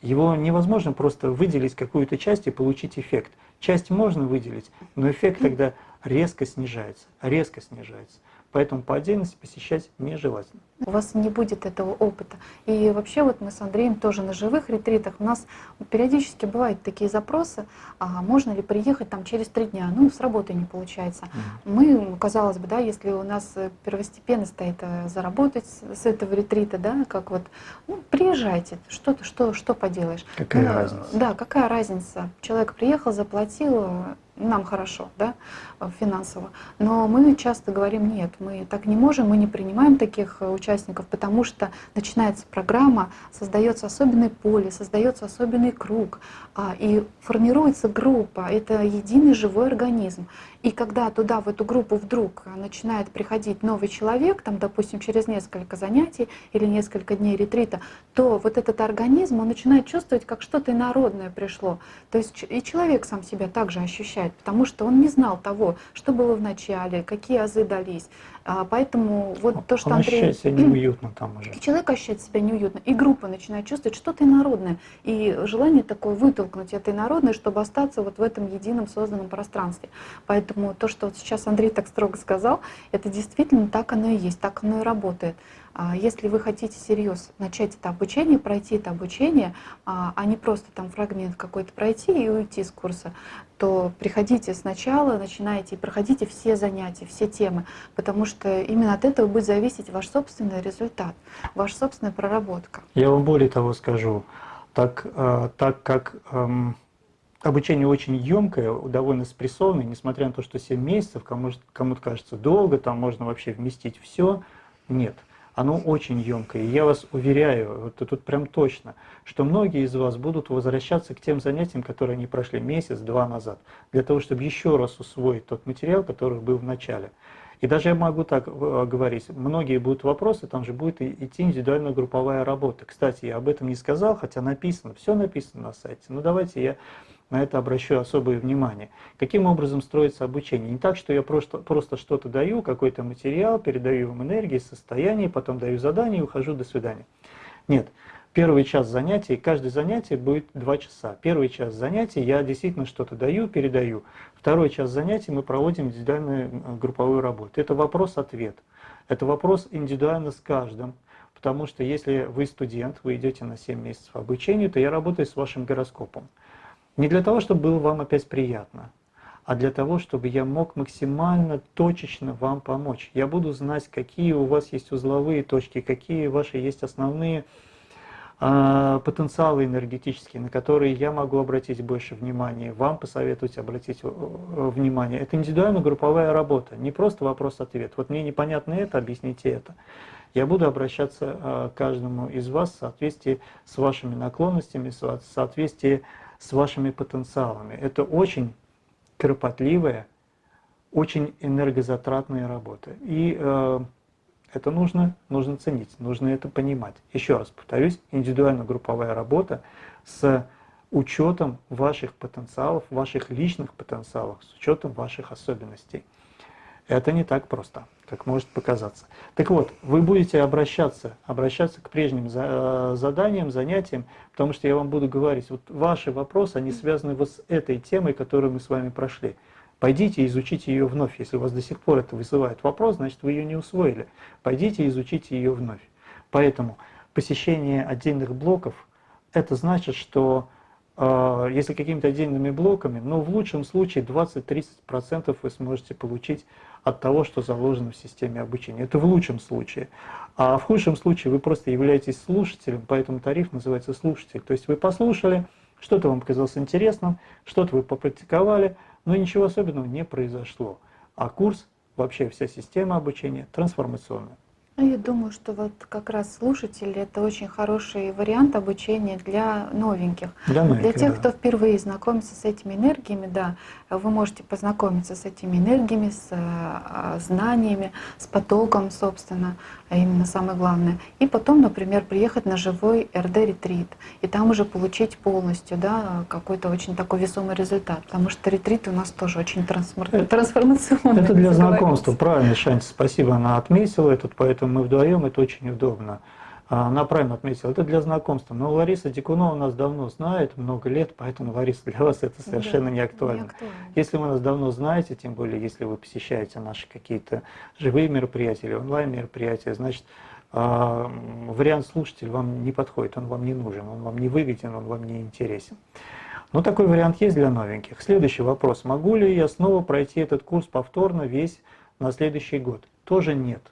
Его невозможно просто выделить какую-то часть и получить эффект. Часть можно выделить, но эффект тогда резко снижается, резко снижается. Поэтому по отдельности посещать нежелательно. У вас не будет этого опыта. И вообще вот мы с Андреем тоже на живых ретритах, у нас периодически бывают такие запросы, а можно ли приехать там через три дня, ну с работы не получается. Мы, казалось бы, да, если у нас первостепенно стоит э, заработать с этого ретрита, да, как вот, ну приезжайте, что, что, что поделаешь. Какая ну, разница? Да, какая разница. Человек приехал, заплатил, нам хорошо, да, финансово. Но мы часто говорим, нет, мы так не можем, мы не принимаем таких э, участников, потому что начинается программа, создается особенное поле, создается особенный круг, а, и формируется группа, это единый живой организм. И когда туда, в эту группу вдруг начинает приходить новый человек, там, допустим, через несколько занятий или несколько дней ретрита, то вот этот организм, он начинает чувствовать, как что-то инородное пришло. То есть и человек сам себя также ощущает, потому что он не знал того, что было в начале, какие азы дались. А, поэтому вот то, что Он Андрей... ощущает себя неуютно там уже. Человек ощущает себя неуютно, и группа начинает чувствовать что-то инородное. И желание такое вытолкнуть это инородное, чтобы остаться вот в этом едином созданном пространстве. Поэтому то, что вот сейчас Андрей так строго сказал, это действительно так оно и есть, так оно и работает. А если вы хотите серьезно начать это обучение, пройти это обучение, а, а не просто там фрагмент какой-то пройти и уйти с курса, то приходите сначала, начинайте и проходите все занятия, все темы, потому что именно от этого будет зависеть ваш собственный результат, ваша собственная проработка. Я вам более того скажу, так, э, так как эм, обучение очень емкое, довольно спрессованное, несмотря на то, что 7 месяцев, кому-то кому кажется долго, там можно вообще вместить все, нет – оно очень емкое. И я вас уверяю, вот тут прям точно, что многие из вас будут возвращаться к тем занятиям, которые они прошли месяц-два назад, для того, чтобы еще раз усвоить тот материал, который был в начале. И даже я могу так э, говорить, многие будут вопросы, там же будет идти индивидуальная групповая работа. Кстати, я об этом не сказал, хотя написано, все написано на сайте. Ну давайте я на это обращу особое внимание. Каким образом строится обучение? Не так, что я просто, просто что-то даю, какой-то материал, передаю вам энергии, состояние, потом даю задание и ухожу, до свидания. Нет. Первый час занятий, каждое занятие будет два часа. Первый час занятий я действительно что-то даю, передаю. Второй час занятий мы проводим индивидуальную групповую работу. Это вопрос-ответ. Это вопрос индивидуально с каждым. Потому что если вы студент, вы идете на 7 месяцев обучения, то я работаю с вашим гороскопом. Не для того, чтобы было вам опять приятно, а для того, чтобы я мог максимально точечно вам помочь. Я буду знать, какие у вас есть узловые точки, какие ваши есть основные э, потенциалы энергетические, на которые я могу обратить больше внимания, вам посоветовать обратить э, внимание. Это индивидуально-групповая работа, не просто вопрос-ответ. Вот мне непонятно это, объясните это. Я буду обращаться э, к каждому из вас в соответствии с вашими наклонностями, в соответствии с вашими потенциалами. Это очень кропотливая, очень энергозатратная работа. И э, это нужно, нужно ценить, нужно это понимать. Еще раз повторюсь, индивидуально-групповая работа с учетом ваших потенциалов, ваших личных потенциалов, с учетом ваших особенностей. Это не так просто как может показаться. Так вот, вы будете обращаться, обращаться к прежним э, заданиям, занятиям, потому что я вам буду говорить, вот ваши вопросы, они связаны вот с этой темой, которую мы с вами прошли. Пойдите изучите ее вновь. Если у вас до сих пор это вызывает вопрос, значит вы ее не усвоили. Пойдите изучите ее вновь. Поэтому посещение отдельных блоков, это значит, что если какими-то отдельными блоками, но в лучшем случае 20-30% вы сможете получить от того, что заложено в системе обучения. Это в лучшем случае. А в худшем случае вы просто являетесь слушателем, поэтому тариф называется слушатель. То есть вы послушали, что-то вам показалось интересным, что-то вы попрактиковали, но ничего особенного не произошло. А курс, вообще вся система обучения трансформационная. Ну, я думаю, что вот как раз слушатели это очень хороший вариант обучения для новеньких. Для, новеньких, для тех, да. кто впервые знакомится с этими энергиями, да, вы можете познакомиться с этими энергиями, с э, знаниями, с потоком, собственно, а именно самое главное. И потом, например, приехать на живой РД-ретрит, и там уже получить полностью да, какой-то очень такой весомый результат. Потому что ретрит у нас тоже очень трансформ... трансформационный. Это для знакомства, правильно, Шанти, спасибо, она отметила этот, поэтому мы вдвоем, это очень удобно. А, она правильно отметила, это для знакомства. Но Лариса Дикунова нас давно знает, много лет, поэтому, Лариса, для вас это совершенно да, не, актуально. не актуально. Если вы нас давно знаете, тем более, если вы посещаете наши какие-то живые мероприятия или онлайн-мероприятия, значит, э, вариант слушатель вам не подходит, он вам не нужен, он вам не выгоден, он вам не интересен. Но такой вариант есть для новеньких. Следующий вопрос. Могу ли я снова пройти этот курс повторно весь на следующий год? Тоже нет.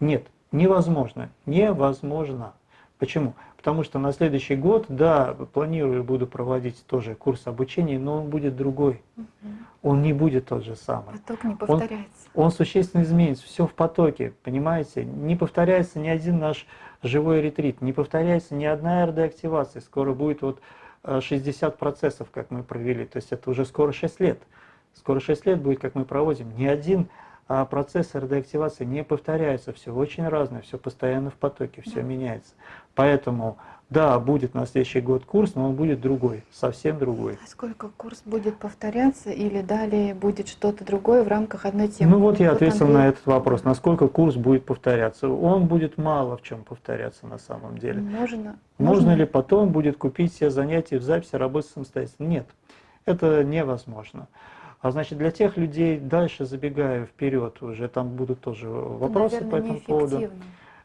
Нет, невозможно. Невозможно. Почему? Потому что на следующий год, да, планирую, буду проводить тоже курс обучения, но он будет другой. Угу. Он не будет тот же самый. Поток не повторяется. Он, он существенно изменится, все в потоке, понимаете? Не повторяется ни один наш живой ретрит, не повторяется ни одна РД-активация. Скоро будет вот 60 э, процессов, как мы провели, то есть это уже скоро 6 лет. Скоро 6 лет будет, как мы проводим. Ни один а процесс РД-активации не повторяется, все очень разное, все постоянно в потоке, все да. меняется. Поэтому Да, будет на следующий год курс, но он будет другой, совсем другой. А сколько курс будет повторяться или далее будет что-то другое в рамках одной темы? Ну вот я ответил Андрей... на этот вопрос, насколько курс будет повторяться. Он будет мало в чем повторяться на самом деле. Можно, Можно, можно ли потом будет купить все занятия в записи, работать самостоятельно? Нет, это невозможно. А значит, для тех людей, дальше забегая вперед, уже там будут тоже вопросы это, по наверное, этому поводу.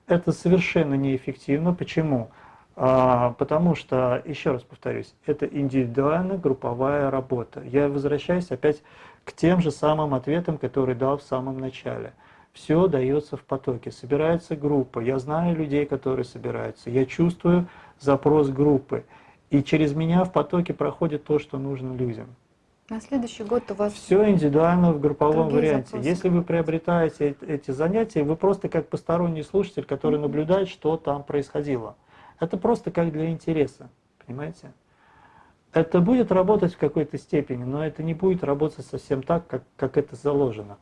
Это совершенно неэффективно. Почему? А, потому что, еще раз повторюсь, это индивидуальная групповая работа. Я возвращаюсь опять к тем же самым ответам, которые дал в самом начале. Все дается в потоке. Собирается группа. Я знаю людей, которые собираются. Я чувствую запрос группы. И через меня в потоке проходит то, что нужно людям. На следующий год у вас Все индивидуально в групповом варианте. запросы. Если вы приобретаете эти занятия, вы просто как посторонний слушатель, который Мгм. наблюдает, что там происходило. Это просто как для интереса, понимаете? Это будет работать в какой-то степени, но это не будет работать совсем так, как, как это заложено.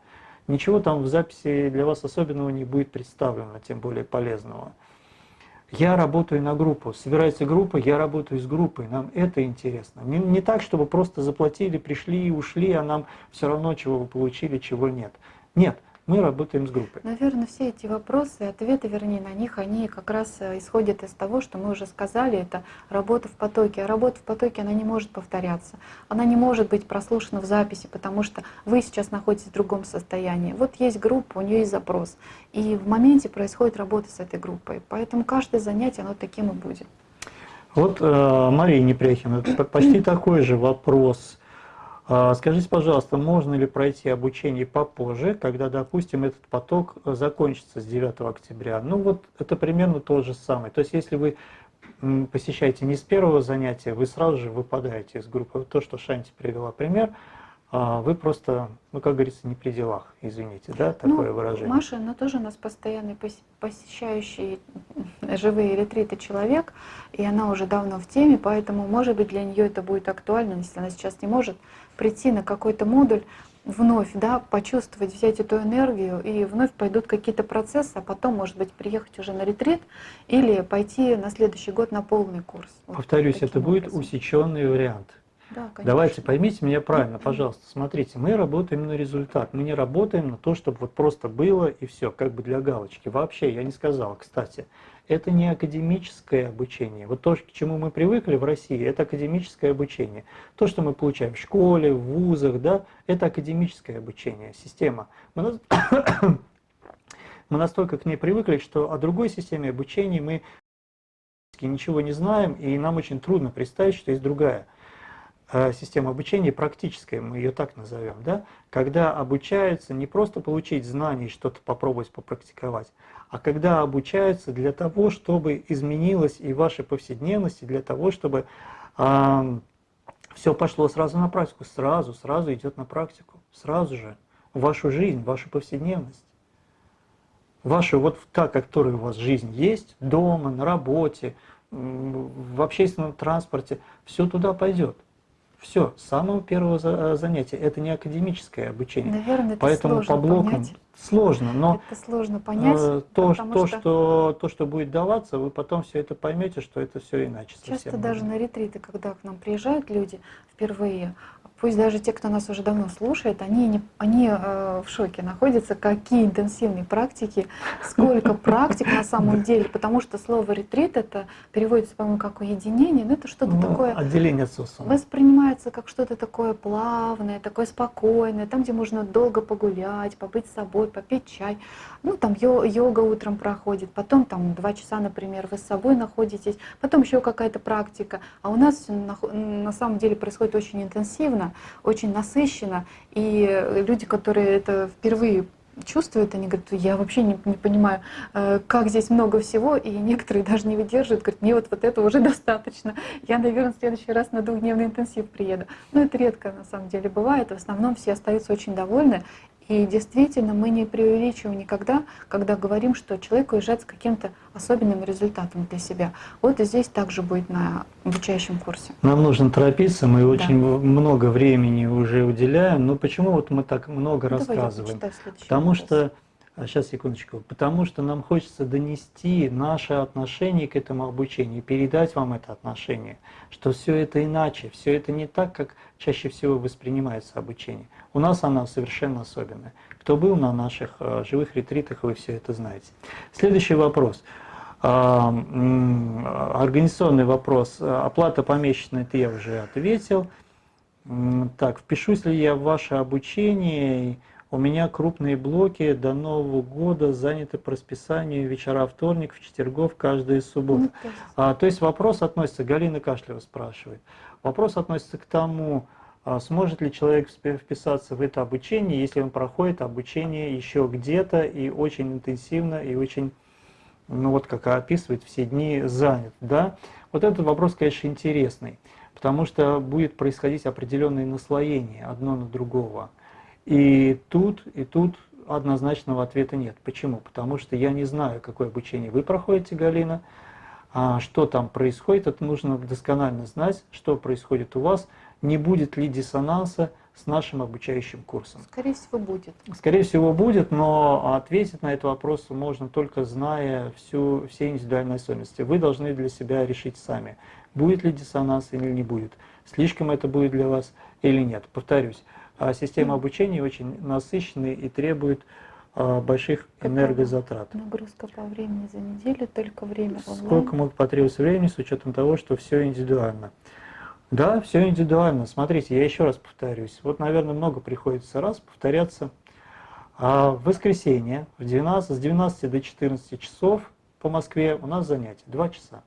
Ничего там в записи для вас особенного не будет представлено, тем более полезного. Я работаю на группу, собирается группа, я работаю с группой, нам это интересно. Не, не так, чтобы просто заплатили, пришли и ушли, а нам все равно, чего вы получили, чего нет. Нет, мы работаем с группой. Наверное, все эти вопросы, ответы, вернее, на них, они как раз э, исходят из того, что мы уже сказали, это работа в потоке. А работа в потоке, она не может повторяться. Она не может быть прослушана в записи, потому что вы сейчас находитесь в другом состоянии. Вот есть группа, у нее есть запрос. И в моменте происходит работа с этой группой. Поэтому каждое занятие, оно таким и будет. Вот э, Мария Непряхина, почти такой же вопрос. А, Скажите, пожалуйста, можно ли пройти обучение попозже, когда, допустим, этот поток э, закончится с 9 октября? Ну вот это примерно то же самое. То есть если вы посещаете не с первого занятия, вы сразу же выпадаете из группы. То, что Шанти привела пример, вы просто, ну как говорится, не при делах, извините, да, такое Ну, выражение. Маша, она тоже у нас постоянный пос- посещающий живые ретриты человек, и она уже давно в теме, поэтому, может быть, для нее это будет актуально, если она сейчас не может прийти на какой-то модуль, вновь да, почувствовать, взять эту энергию, и вновь пойдут какие-то процессы, а потом, может быть, приехать уже на ретрит или пойти на следующий год на полный курс. Вот Повторюсь, таким это будет образом. усеченный вариант. Да, конечно. Давайте поймите меня правильно, пожалуйста. Смотрите, мы работаем на результат. Мы не работаем на то, чтобы вот просто было и все, как бы для галочки. Вообще, я не сказал, кстати. Это не академическое обучение. Вот то, к чему мы привыкли в России, это академическое обучение. То, что мы получаем в школе, в вузах, да, это академическое обучение, система. Мы, нас- мы настолько к ней привыкли, что о другой системе обучения мы ничего не знаем, и нам очень трудно представить, что есть другая система обучения практическая, мы ее так назовем, да, когда обучаются не просто получить знания и что-то попробовать попрактиковать, а когда обучаются для того, чтобы изменилась и ваша повседневность, и для того, чтобы все пошло сразу на практику, сразу, сразу идет на практику, сразу же, вашу жизнь, вашу повседневность. Ваша вот та, которая у вас жизнь есть, дома, на работе, в общественном транспорте, все туда пойдет. Все, с самого первого за- занятия. Это не академическое обучение. Наверное, это Поэтому по блокам понять. Сложно, но Это сложно понять, э, то, то, что... что, то, что будет даваться, вы потом все это поймете, что это все иначе. Часто даже на ретриты, когда к нам приезжают люди впервые, пусть даже те, кто нас уже давно слушает, они, не, они э, в шоке находятся, какие интенсивные практики, сколько практик на самом деле, потому что слово ретрит это переводится, по-моему, как уединение, но это что-то Ну, такое Отделение от социума. воспринимается как что-то такое плавное, такое спокойное, там, где можно долго погулять, побыть с собой, попить чай. Ну, там йо- йога утром проходит, потом там два часа, например, вы с собой находитесь, потом еще какая-то практика. А у нас всё нах- на самом деле происходит очень интенсивно, очень насыщенно, и люди, которые это впервые чувствуют, они говорят, я вообще не, не понимаю, э, как здесь много всего, и некоторые даже не выдерживают, говорят, мне вот, вот этого уже достаточно, я, наверное, в следующий раз на двухдневный интенсив приеду. Но это редко на самом деле бывает, в основном все остаются очень довольны, и действительно мы не преувеличиваем никогда, когда говорим, что человек уезжает с каким-то особенным результатом для себя. Вот и здесь также будет на обучающем курсе. Нам нужно торопиться, мы очень много времени уже уделяем, но почему вот мы так много Ну, давай рассказываем? Потому вопрос. что Сейчас, секундочку. Потому что нам хочется донести наше отношение к этому обучению, передать вам это отношение, что все это иначе, все это не так, как чаще всего воспринимается обучение. У нас оно совершенно особенное. Кто был на наших э, живых ретритах, вы все это знаете. Следующий вопрос. А, организационный вопрос. Оплата помесячная, это я уже ответил. Так, впишусь ли я в ваше обучение? У меня крупные блоки до Нового года заняты по расписанию вечера вторник, в четвергов. Ну, то, есть... А, то есть вопрос относится, Галина Кашлева спрашивает, вопрос относится к тому, сможет ли человек вписаться в это обучение, если он проходит обучение еще где-то и очень интенсивно, и очень, ну вот как описывает, все дни занят. Да? Вот этот вопрос, конечно, интересный, потому что будет происходить определенное наслоение одно на другого. И тут, и тут однозначного ответа нет. Почему? Потому что я не знаю, какое обучение вы проходите, Галина, а что там происходит, это нужно досконально знать, что происходит у вас, не будет ли диссонанса с нашим обучающим курсом. Скорее всего, будет. Скорее всего, будет, но ответить на этот вопрос можно только зная всю, все индивидуальные особенности. Вы должны для себя решить сами, будет ли диссонанс или не будет, слишком это будет для вас или нет. Повторюсь, а система обучения очень насыщенная и требует а, больших Какая энергозатрат. Нагрузка по времени за неделю, только время онлайн. Сколько может потребоваться времени с учетом того, что все индивидуально? Да, все индивидуально. Смотрите, я еще раз повторюсь. Вот, наверное, много приходится раз повторяться. А в воскресенье в 12, с 12 до 14 часов по Москве у нас занятие, 2 часа.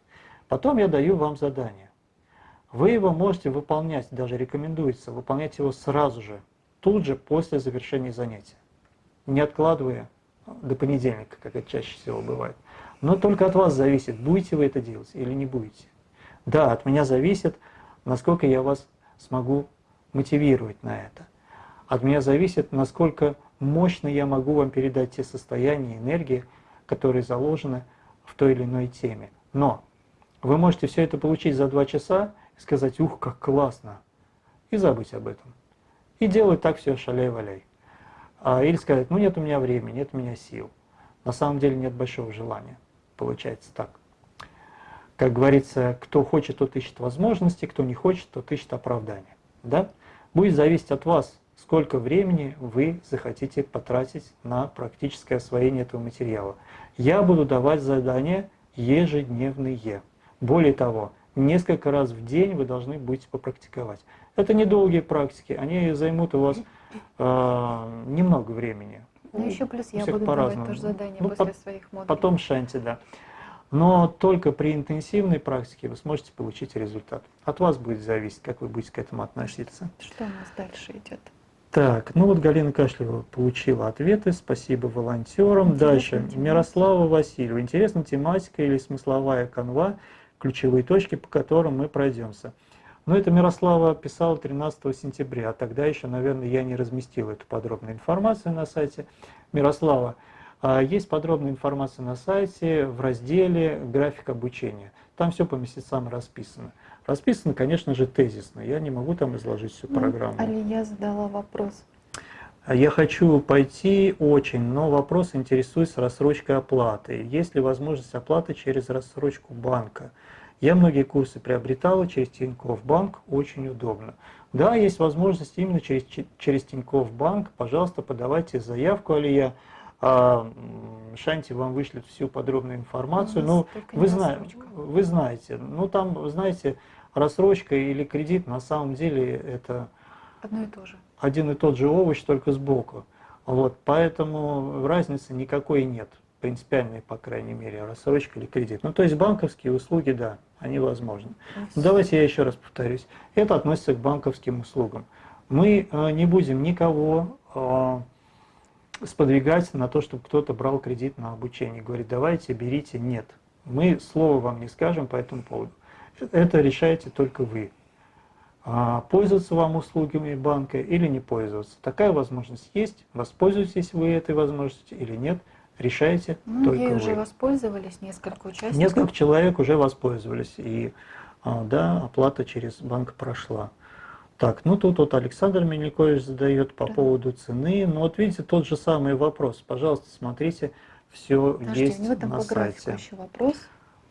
Потом я даю вам задание. Вы его можете выполнять, даже рекомендуется выполнять его сразу же, тут же после завершения занятия, не откладывая до понедельника, как это чаще всего бывает. Но только от вас зависит, будете вы это делать или не будете. Да, от меня зависит, насколько я вас смогу мотивировать на это. От меня зависит, насколько мощно я могу вам передать те состояния, энергии, которые заложены в той или иной теме. Но вы можете все это получить за два часа, сказать, ух, как классно, и забыть об этом. И делать так все шаляй-валяй. А, или сказать, ну нет у меня времени, нет у меня сил. На самом деле нет большого желания. Получается так. Как говорится, кто хочет, тот ищет возможности, кто не хочет, тот ищет оправдания. Да? Будет зависеть от вас, сколько времени вы захотите потратить на практическое освоение этого материала. Я буду давать задания ежедневные. Более того, несколько раз в день вы должны будете попрактиковать. Это недолгие практики, они займут у вас э, немного времени. Ну еще плюс я буду давать тоже задания ну, после по своих модулей. Потом шанти, да. Но только при интенсивной практике вы сможете получить результат. От вас будет зависеть, как вы будете к этому относиться. Что у нас дальше идет? Так, ну вот Галина Кашлева получила ответы, спасибо волонтерам. Интересная Дальше, тематика. Мирослава Васильева. Интересна тематика или смысловая канва ключевые точки, по которым мы пройдемся. Но это Мирослава писала 13 сентября, а тогда еще, наверное, я не разместил эту подробную информацию на сайте. Мирослава, есть подробная информация на сайте в разделе «График обучения». Там все по месяцам расписано. Расписано, конечно же, тезисно. Я не могу там изложить всю ну, программу. Алия задала вопрос. Я хочу пойти очень, но вопрос интересует рассрочкой оплаты. Есть ли возможность оплаты через рассрочку банка? Я многие курсы приобретала через Тинькофф Банк, очень удобно. Да, есть возможность именно через, через Тинькофф Банк. Пожалуйста, подавайте заявку, Алия. А, Шанти вам вышлет всю подробную информацию. Ну, вы, зна вы знаете, ну там, знаете, рассрочка или кредит на самом деле это одно и то же. Один и тот же овощ, только сбоку. Вот, поэтому разницы никакой нет принципиальной, по крайней мере, рассрочка или кредит. Ну, то есть банковские услуги, да, они возможны. Но давайте я еще раз повторюсь. Это относится к банковским услугам. Мы э, не будем никого э, сподвигать на то, чтобы кто-то брал кредит на обучение. Говорит, давайте, берите. Нет. Мы слова вам не скажем по этому поводу. Это решаете только вы. А, пользоваться вам услугами банка или не пользоваться. Такая возможность есть. Воспользуетесь вы этой возможностью или нет – решаете ну, только вы. уже воспользовались, несколько участников. Несколько человек уже воспользовались, и а, да, оплата через банк прошла. Так, ну тут вот Александр Мельникович задает по да. поводу цены. Ну вот видите, тот же самый вопрос. Пожалуйста, смотрите, все Подожди, есть у него там на по сайте. еще вопрос.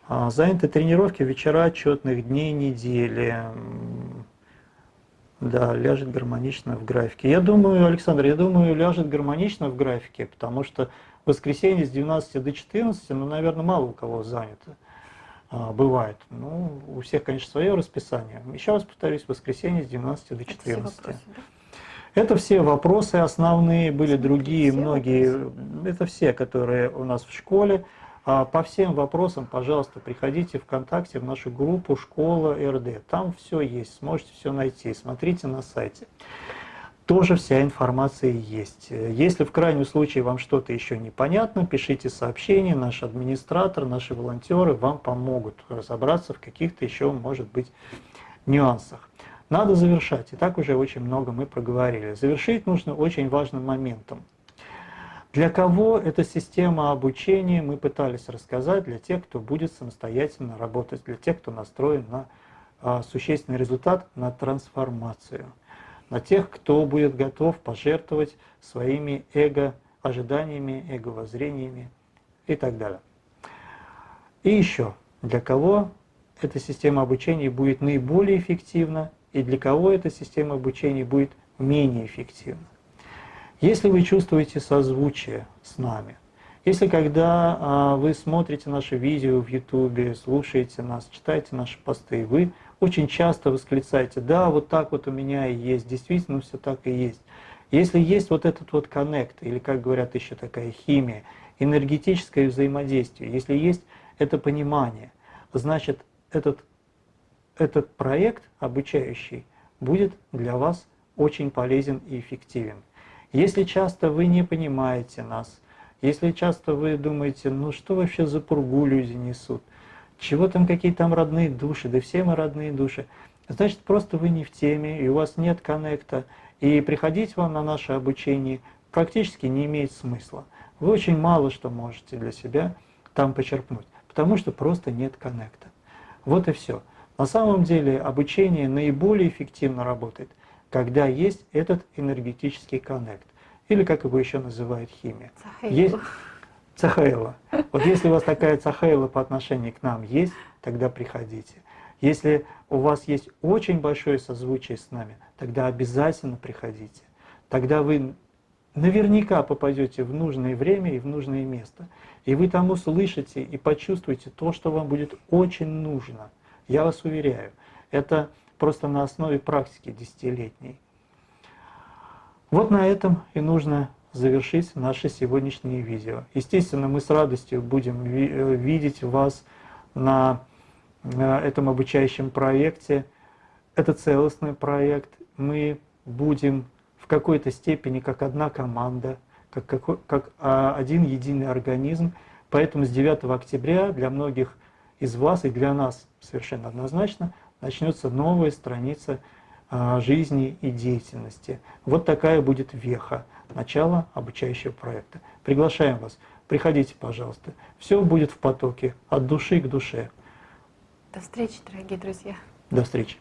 А, заняты тренировки, вечера отчетных дней недели. Да, ляжет гармонично в графике. Я думаю, Александр, я думаю, ляжет гармонично в графике, потому что воскресенье с 12 до 14, ну, наверное, мало у кого занято. А, бывает. Ну, у всех, конечно, свое расписание. Еще раз повторюсь, воскресенье с 12 до 14. Это все вопросы, да? Это все вопросы основные, были другие, все многие. Вопросы. Это все, которые у нас в школе. А по всем вопросам, пожалуйста, приходите ВКонтакте в нашу группу «Школа РД». Там все есть, сможете все найти. Смотрите на сайте тоже вся информация есть. Если в крайнем случае вам что-то еще непонятно, пишите сообщение, наш администратор, наши волонтеры вам помогут разобраться в каких-то еще, может быть, нюансах. Надо завершать, и так уже очень много мы проговорили. Завершить нужно очень важным моментом. Для кого эта система обучения, мы пытались рассказать, для тех, кто будет самостоятельно работать, для тех, кто настроен на а, существенный результат, на трансформацию – на тех, кто будет готов пожертвовать своими эго-ожиданиями, эго-воззрениями и так далее. И еще, для кого эта система обучения будет наиболее эффективна и для кого эта система обучения будет менее эффективна. Если вы чувствуете созвучие с нами, если когда а, вы смотрите наши видео в YouTube, слушаете нас, читаете наши посты, вы очень часто восклицаете, да, вот так вот у меня и есть, действительно все так и есть. Если есть вот этот вот коннект, или как говорят еще такая химия, энергетическое взаимодействие, если есть это понимание, значит этот, этот проект обучающий будет для вас очень полезен и эффективен. Если часто вы не понимаете нас, если часто вы думаете, ну что вообще за пургу люди несут, чего там какие там родные души, да все мы родные души. Значит, просто вы не в теме, и у вас нет коннекта, и приходить вам на наше обучение практически не имеет смысла. Вы очень мало что можете для себя там почерпнуть, потому что просто нет коннекта. Вот и все. На самом деле обучение наиболее эффективно работает, когда есть этот энергетический коннект, или как его еще называют химия. Есть, Цахаила. Вот если у вас такая цахаила по отношению к нам есть, тогда приходите. Если у вас есть очень большое созвучие с нами, тогда обязательно приходите. Тогда вы наверняка попадете в нужное время и в нужное место. И вы там услышите и почувствуете то, что вам будет очень нужно. Я вас уверяю, это просто на основе практики десятилетней. Вот на этом и нужно завершить наше сегодняшнее видео. Естественно, мы с радостью будем э, видеть вас на этом обучающем проекте. Это целостный проект. Мы будем в какой-то степени как одна команда, как, как, как один единый организм. Поэтому с 9 октября для многих из вас и для нас совершенно однозначно начнется новая страница а, жизни и деятельности. Вот такая будет веха начала обучающего проекта. Приглашаем вас. Приходите, пожалуйста. Все будет в потоке, от души к душе. До встречи, дорогие друзья. До встречи.